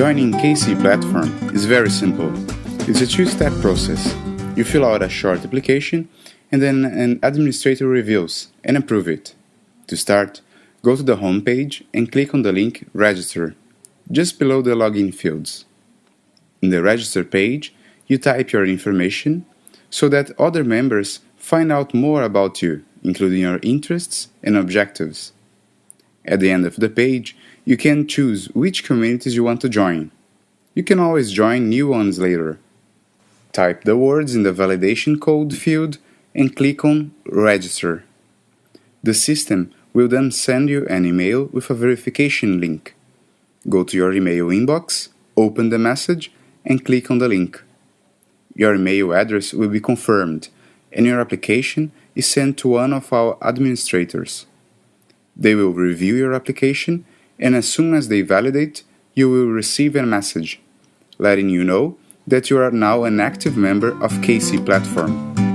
Joining KC platform is very simple. It's a two-step process. You fill out a short application and then an administrator reviews and approve it. To start, go to the home page and click on the link Register, just below the login fields. In the Register page, you type your information so that other members find out more about you, including your interests and objectives. At the end of the page, you can choose which communities you want to join. You can always join new ones later. Type the words in the validation code field and click on Register. The system will then send you an email with a verification link. Go to your email inbox, open the message, and click on the link. Your email address will be confirmed, and your application is sent to one of our administrators. They will review your application, and as soon as they validate, you will receive a message letting you know that you are now an active member of KC Platform.